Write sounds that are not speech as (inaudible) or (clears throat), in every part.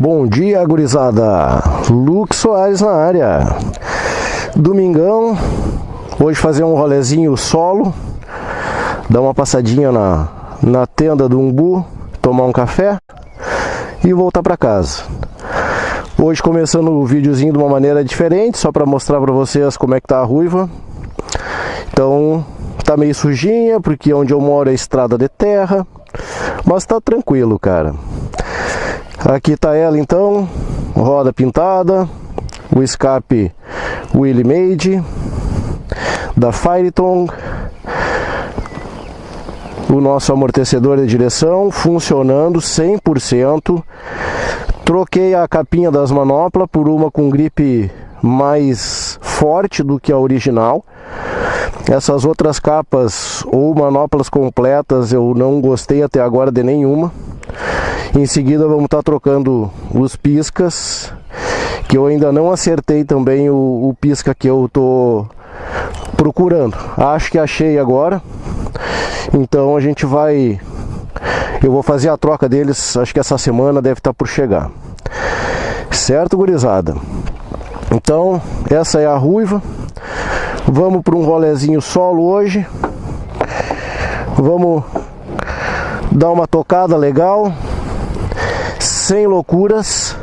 Bom dia, gurizada. Luke Soares na área. Domingão. Hoje fazer um rolezinho solo. Dar uma passadinha na, na tenda do Umbu. Tomar um café. E voltar para casa. Hoje começando o videozinho de uma maneira diferente. Só para mostrar para vocês como é que tá a ruiva. Então, tá meio sujinha. Porque onde eu moro é estrada de terra. Mas tá tranquilo, cara. Aqui está ela então, roda pintada, o escape Willy Made da Fireton, o nosso amortecedor de direção funcionando 100%. Troquei a capinha das manoplas por uma com gripe mais forte do que a original. Essas outras capas ou manoplas completas eu não gostei até agora de nenhuma. Em seguida vamos estar tá trocando os piscas, que eu ainda não acertei também o, o pisca que eu tô procurando. Acho que achei agora. Então a gente vai eu vou fazer a troca deles, acho que essa semana deve estar tá por chegar. Certo, gurizada? Então, essa é a ruiva. Vamos para um rolezinho solo hoje. Vamos dar uma tocada legal sem loucuras,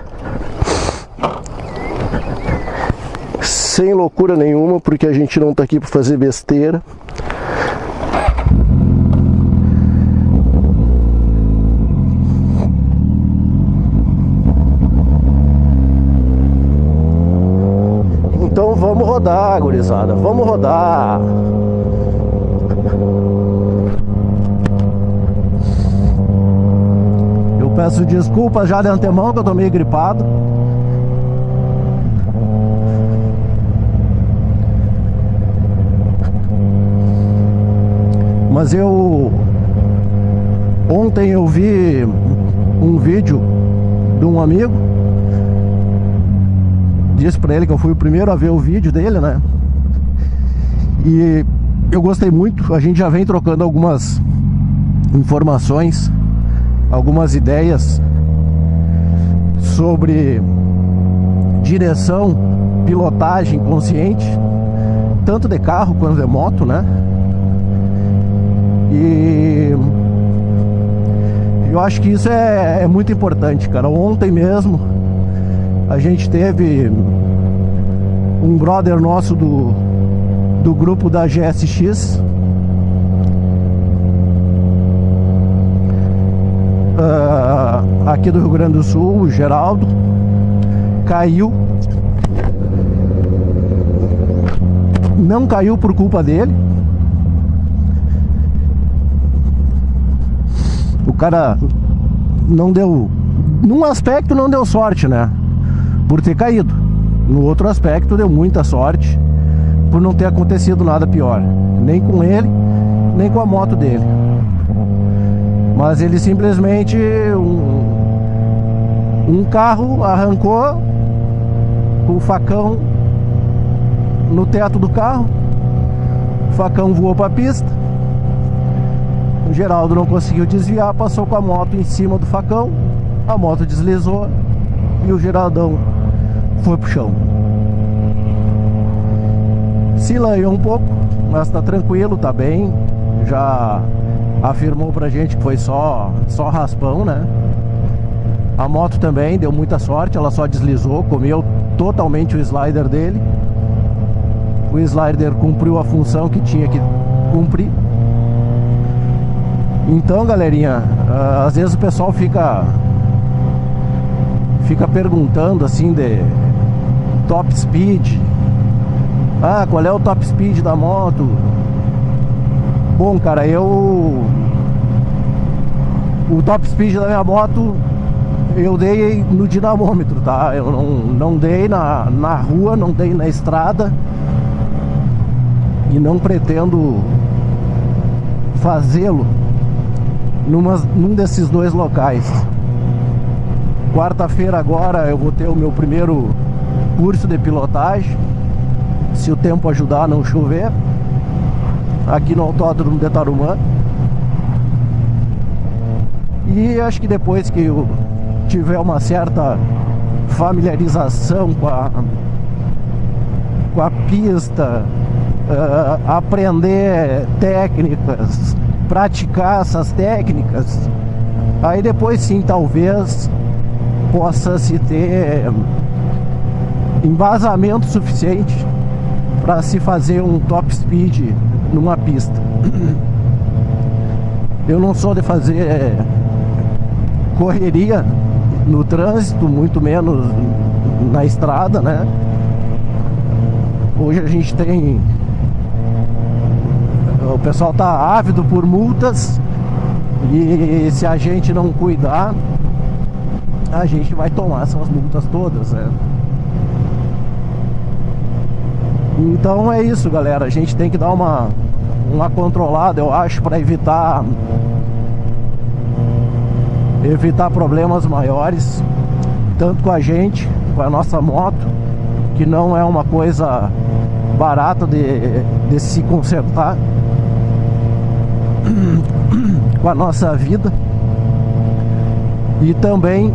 sem loucura nenhuma, porque a gente não está aqui para fazer besteira. Então vamos rodar, gurizada, vamos rodar. Peço desculpas já de antemão que eu tô meio gripado. Mas eu ontem eu vi um vídeo de um amigo. Disse para ele que eu fui o primeiro a ver o vídeo dele, né? E eu gostei muito. A gente já vem trocando algumas informações algumas ideias sobre direção, pilotagem consciente, tanto de carro quanto de moto, né? E eu acho que isso é, é muito importante, cara. Ontem mesmo a gente teve um brother nosso do, do grupo da GSX uh, aqui do Rio Grande do Sul, o Geraldo, caiu. Não caiu por culpa dele. O cara não deu. Num aspecto não deu sorte, né? Por ter caído. No outro aspecto deu muita sorte por não ter acontecido nada pior. Nem com ele, nem com a moto dele. Mas ele simplesmente um, um carro arrancou o facão no teto do carro. O facão voou para a pista. O Geraldo não conseguiu desviar, passou com a moto em cima do facão. A moto deslizou e o Geraldão foi pro chão. Se lanhou um pouco, mas tá tranquilo, tá bem. Já afirmou pra gente que foi só, só raspão, né? A moto também deu muita sorte, ela só deslizou, comeu totalmente o slider dele. O slider cumpriu a função que tinha que cumprir. Então, galerinha, ah, às vezes o pessoal fica fica perguntando assim de top speed. Ah, qual é o top speed da moto? Bom, cara, eu... O top speed da minha moto eu dei no dinamômetro, tá? Eu não, não dei na, na rua, não dei na estrada E não pretendo fazê-lo num desses dois locais Quarta-feira agora eu vou ter o meu primeiro curso de pilotagem Se o tempo ajudar não chover aqui no Autódromo de Tarumã. E acho que depois que o, tiver uma certa familiarização com a, com a pista, uh, aprender técnicas, praticar essas técnicas, aí depois sim talvez possa se ter embasamento suficiente para se fazer um top speed numa pista. Eu não sou de fazer correria no trânsito, muito menos na estrada, né? Hoje a gente tem o pessoal tá ávido por multas e se a gente não cuidar, a gente vai tomar essas multas todas, né? Então é isso, galera. A gente tem que dar uma, uma controlada, eu acho, para evitar evitar problemas maiores, tanto com a gente, com a nossa moto, que não é uma coisa barata de, de se consertar (clears throat) com a nossa vida e também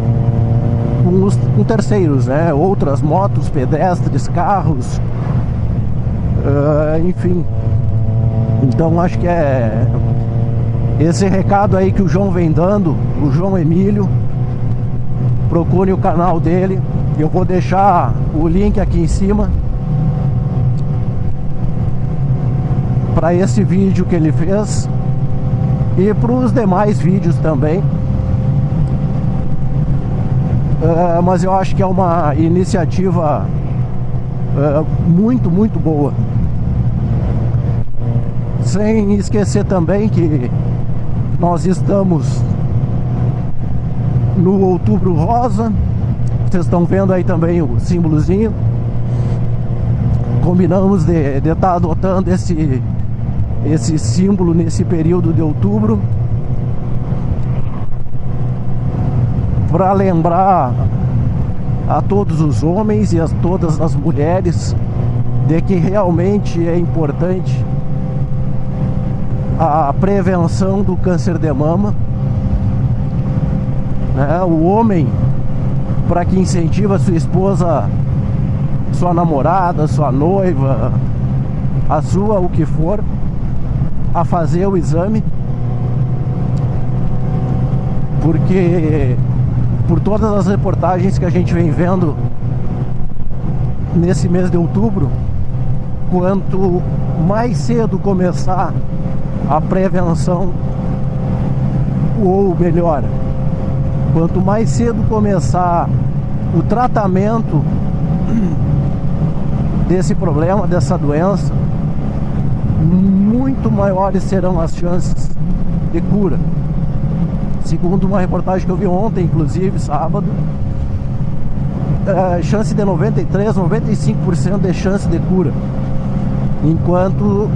com, os, com terceiros, né? Outras motos, pedestres, carros, uh, enfim. Então acho que é esse recado aí que o João vem dando, o João Emílio. Procure o canal dele. Eu vou deixar o link aqui em cima para esse vídeo que ele fez e para os demais vídeos também. Uh, mas eu acho que é uma iniciativa uh, muito, muito boa. Sem esquecer também que nós estamos no outubro rosa. Vocês estão vendo aí também o símbolozinho. Combinamos de estar tá adotando esse esse símbolo nesse período de outubro para lembrar a todos os homens e a todas as mulheres de que realmente é importante a prevenção do câncer de mama. É, o homem, para que incentiva sua esposa, sua namorada, sua noiva, a sua, o que for, a fazer o exame porque por todas as reportagens que a gente vem vendo nesse mês de outubro quanto mais cedo começar a prevenção ou melhor quanto mais cedo começar o tratamento (clears throat) desse problema, dessa doença muito maiores serão as chances de cura. Segundo uma reportagem que eu vi ontem, inclusive, sábado, é, chance de 93, 95% de chance de cura. Enquanto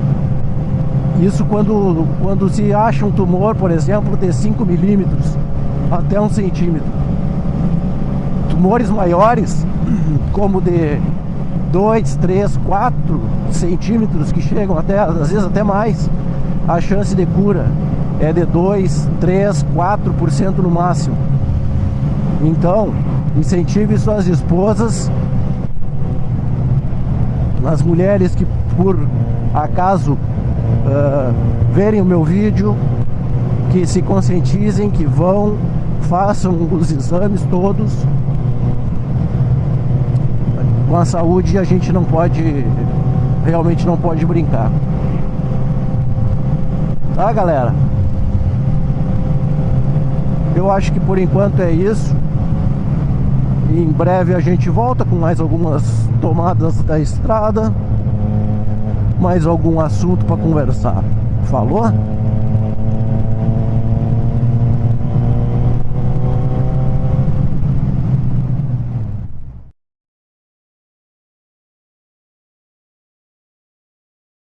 isso quando, quando se acha um tumor, por exemplo, de 5 milímetros até 1 centímetro. Tumores maiores, (clears throat) como de 2, 3, 4 centímetros que chegam até, às vezes até mais, a chance de cura é de 2, 3, 4% no máximo. Então, incentive suas esposas, as mulheres que por acaso uh, verem o meu vídeo, que se conscientizem, que vão, façam os exames todos com a saúde a gente não pode, realmente não pode brincar. Tá, galera? Eu acho que por enquanto é isso. Em breve a gente volta com mais algumas tomadas da estrada. Mais algum assunto para conversar. Falou?